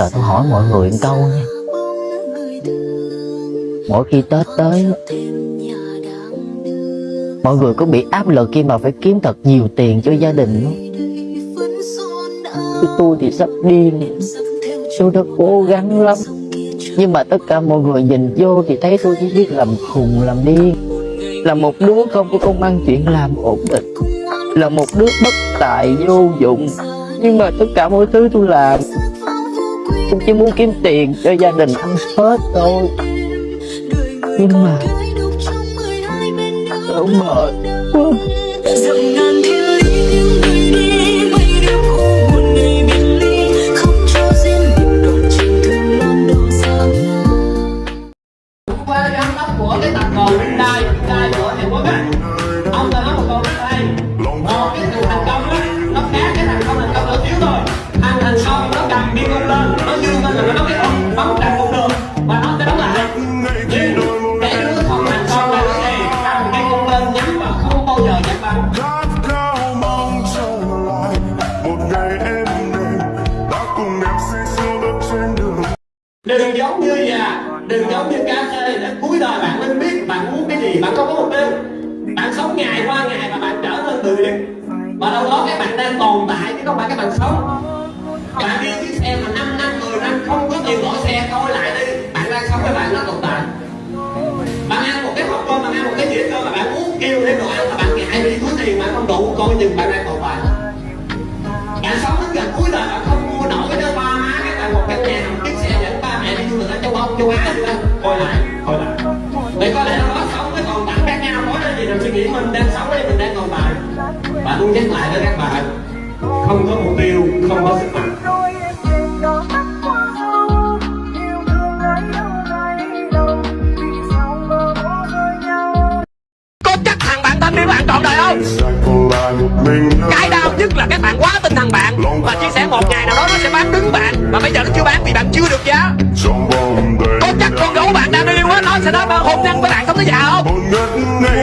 Giờ tôi hỏi mọi người một câu nha. Mỗi khi Tết tới, Mọi người có bị áp lực khi mà phải kiếm thật nhiều tiền cho gia đình không? Chứ tôi thì sắp đi Tôi đã cố gắng lắm. Nhưng mà tất cả mọi người nhìn vô thì thấy tôi chỉ biết làm khùng, làm điên. Là một đứa không có công ăn chuyện làm ổn định. Là một đứa bất tài vô dụng. Nhưng mà tất cả mọi thứ tôi làm Tôi chỉ muốn kiếm tiền cho gia đình ăn Tết thôi. Nhưng mà Tôi mệt quá đừng giống như già đừng giống như cá khê để cuối đời bạn nên biết bạn muốn cái gì, bạn không có mục tiêu. Bạn sống ngày qua ngày và bạn trở nên tự liệt và đâu đó các bạn đang tồn tại chứ không phải các bạn sống. Bạn đi chiếc xe mà 5 năm 10 năm không có tiền bỏ xe coi lại đi. Bạn đang sống với bạn nó tồn tại. Bạn ăn một cái hộp cơm, bạn ăn một cái dĩa cơm mà bạn muốn kêu thêm đồ ăn mà bạn ngại vì túi tiền bạn không đủ, coi chừng bạn đang tồn tại. Bạn sống đến gần cuối đời bạn không ở châu anh châu á coi lại coi lại vì có lẽ nó sống với còn tặng khác nhau nói là gì rồi suy nghĩ mình đang sống đây mình đang còn tại bạn muốn nhắc lại với các bạn không có mục tiêu không có sức mạnh có chắc thằng bạn thân yêu bạn trọn đời không cái đau nhất là các bạn quá tin thằng bạn. Và chia sẻ một ngày nào đó nó sẽ bán đứng bạn. Mà bây giờ nó chưa bán vì bạn chưa được giá sẽ nói hôn nhân với bạn sống tới già không?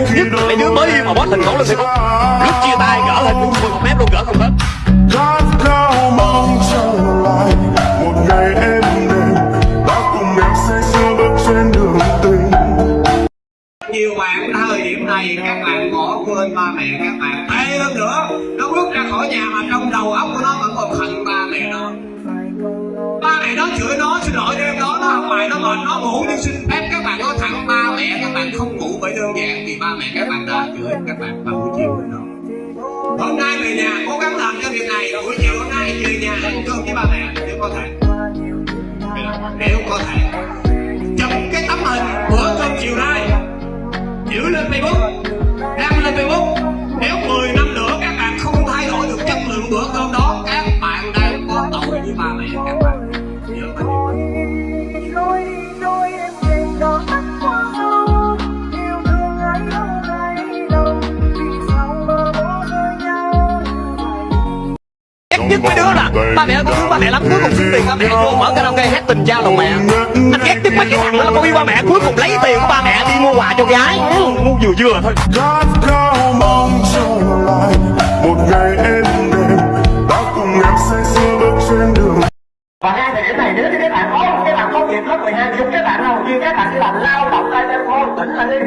Khi nhất là mấy đứa mới yêu mà post hình khổ lên facebook lúc chia tay gỡ hình một mép luôn gỡ không hết các bạn các bạn vào buổi chiều rồi đó hôm nay về nhà, cố gắng làm cho việc này. Rồi buổi chiều hôm nay về nhà ăn cơm với ba mẹ, nếu có thể. Nếu có thể. Chụp cái tấm hình bữa cơm chiều nay. Giữ lên Facebook. Mấy đứa là ba mẹ con thương ba mẹ lắm cuối cùng xin tiền ba mẹ vô mở karaoke hát tình trao lòng mẹ. Anh ghét nhất mấy cái thằng đó là con yêu ba mẹ cuối cùng lấy tiền của ba mẹ đi mua quà cho gái. Ngu vừa vừa thôi. Một ngày em đêm đã cùng em say sưa bước trên đường. Và hai thời điểm này nếu như các bạn có các bạn có nghiệp lớp 12 giúp các bạn nào như các bạn đi làm lao động tay tay khô tỉnh lại đi.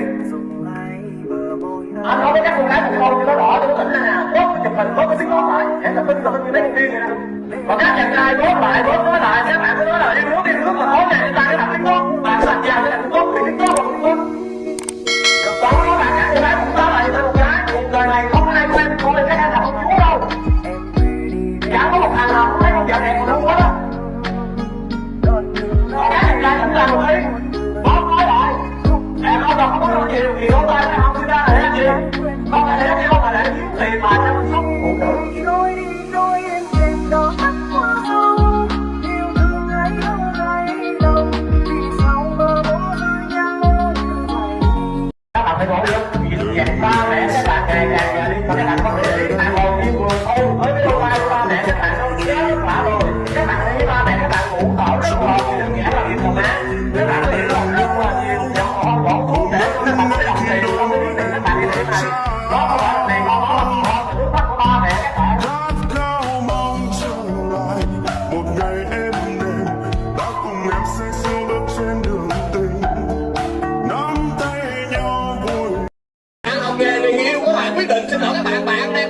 Anh nói với các cô gái một câu như nó đỏ cho nó tỉnh tốt cái chụp hình tốt cái tiếng nói lại để tập tin tập tôi như mấy con nè còn các chàng trai tốt lại tốt nói lại, các bạn cứ nói là em nước yêu nước mà tối này chúng ta cái thằng tiếng tốt. Bạn sạch giàu cái thằng tốt, thì tiếng tốt cũng tốt. Được đó các bạn các cô gái cũng nói lại với một cái cuộc đời này không ai quen tôi các anh là không chúa đâu. Chẳng có một thằng nào cũng thấy con vợ đẹp mà không có đó còn các chàng trai cũng làm một ý bóp nói lại, em không đâu không có điều gì thì không tay không chúng ta là để gì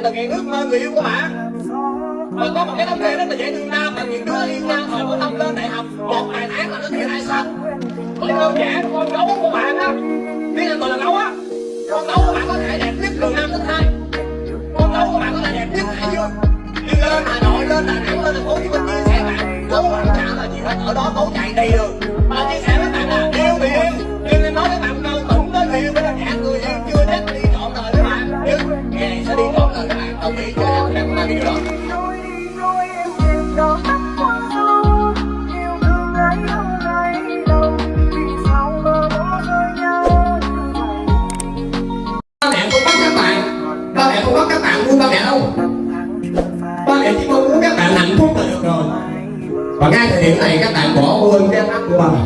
thực hiện ước mơ người yêu của bạn mà có một cái thống kê rất là dễ thương nam mà những đứa yêu nam hồi có tâm lên đại học. Một vài tháng là nó thiệt hay xong có đơn giản con gấu của bạn á. Biết là còn là gấu á. Con gấu của bạn có thể đẹp nhất từ năm đến hai. Con gấu của bạn có thể đẹp nhất hải dương. Nhưng lên hà nội, lên đà nẵng, lên thành phố hồ chí minh chia sẻ bạn gấu bạn là gì hết, ở đó tối chạy đi đường. Và chia sẻ với và ngay thời điểm này các bạn bỏ quên cái mắt của ba mẹ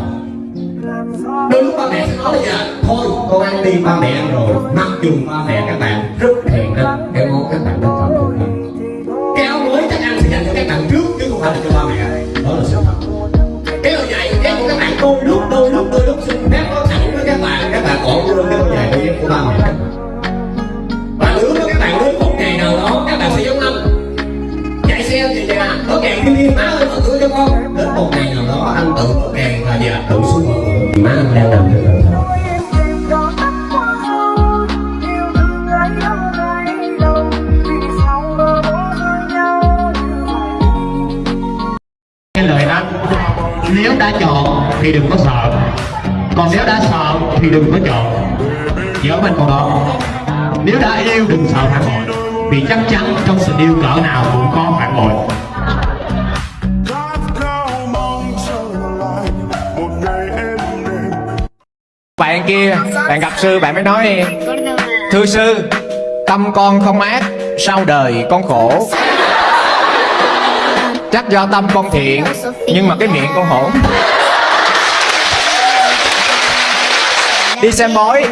đôi lúc ba mẹ sẽ nói là gì thôi, con ăn đi, ba mẹ ăn rồi. Mặc dù ba mẹ các bạn rất thèm ăn cái món các bạn mà bỏ rơi nhau cái lời anh nếu đã chọn thì đừng có sợ. Còn nếu đã sợ thì đừng có chọn. Nhớ mình con đó. Nếu đã yêu đừng sợ phản bội, vì chắc chắn trong sự yêu cỡ nào cũng có phản bội. Bạn kia, bạn gặp sư, bạn mới nói, thưa sư, tâm con không ác, sau đời con khổ. Chắc do tâm con thiện, nhưng mà cái miệng con hỗn đi xem bói.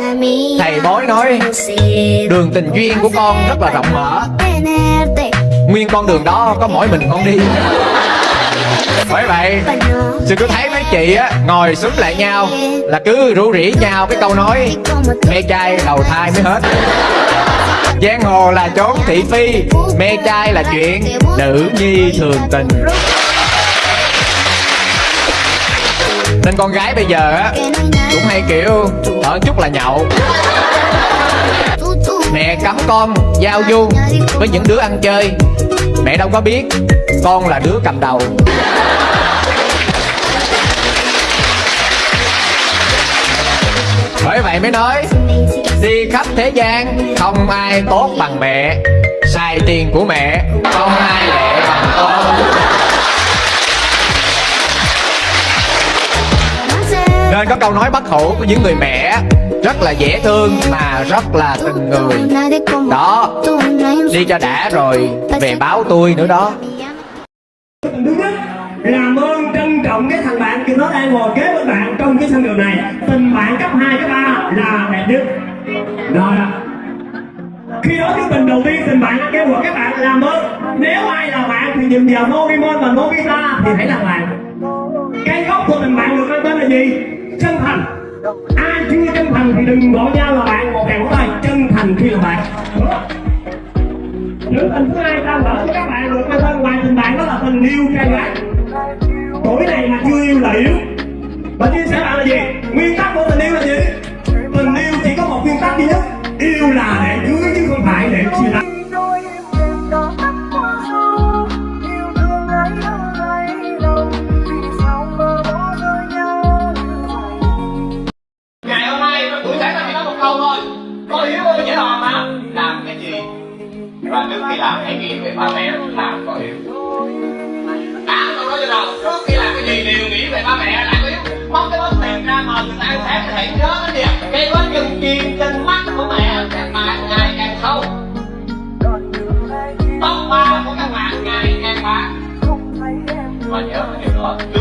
Thầy bói nói, đường tình duyên của con rất là rộng mở. Nguyên con đường đó có mỗi mình con đi bởi vậy sư cứ thấy mấy chị á, ngồi xúm lại nhau, là cứ rủ rỉ nhau cái câu nói, mê trai đầu thai mới hết. Giang hồ là chốn thị phi, mê trai là chuyện nữ nhi thường tình. Nên con gái bây giờ á, cũng hay kiểu, ở chút là nhậu. Mẹ cấm con, giao du với những đứa ăn chơi mẹ đâu có biết, con là đứa cầm đầu. Bởi vậy mới nói, đi khắp thế gian, không ai tốt bằng mẹ. Xài tiền của mẹ, không ai lệ bằng con. Nên có câu nói bất hủ của những người mẹ rất là dễ thương mà rất là tình người. Đó đi cho đã rồi về báo tôi nữa đó. Thứ nhất làm ơn trân trọng cái thằng bạn kia nó đang ngồi kế bên bạn trong cái sân đường này. Tình bạn cấp 2, cấp 3 là đẹp nhất rồi khi đó cái tình đầu tiên tình bạn kêu gọi các bạn làm ơn. Nếu ai là bạn thì nhìn vào Novimon và Novita thì hãy làm bạn. Cái gốc của tình bạn được mang tên là gì? Chân thành. Ai chưa chân thành thì đừng gọi nhau là bạn, một hàng tay. Chân thành khi là bạn. Nữ tình thứ hai ta lỡ của các bạn được cái thân ngoài tình bạn đó là tình yêu trai gái. Tuổi này mà chưa yêu là yếu. Và chia sẻ bạn là gì? Và trước khi làm hãy nghĩ về ba mẹ làm có hiểu, đã tôi nói cho đâu, trước khi làm cái gì đều nghĩ về ba mẹ làm có hiểu, móc cái bóp tiền ra mà người ta ăn sáng hãy nhớ cái gì cái bóp chân chim trên mắt của mẹ càng càng ngày càng sâu. Tóc ba của các bạn ngày càng bạc. Và nhớ cái điều đó trước